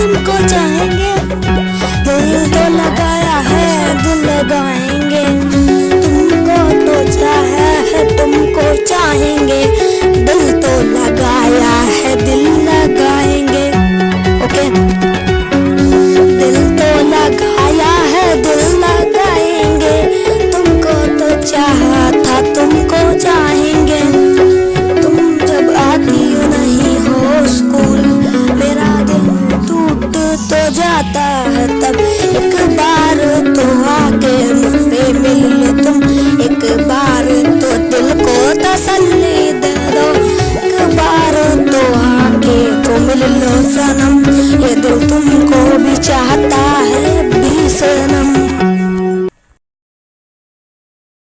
तुमको चाहेंगे। दिल तो लगाया है दिल लगाएँगे। तुमको तो चाहे है तुमको चाहेंगे। तो जाता है तब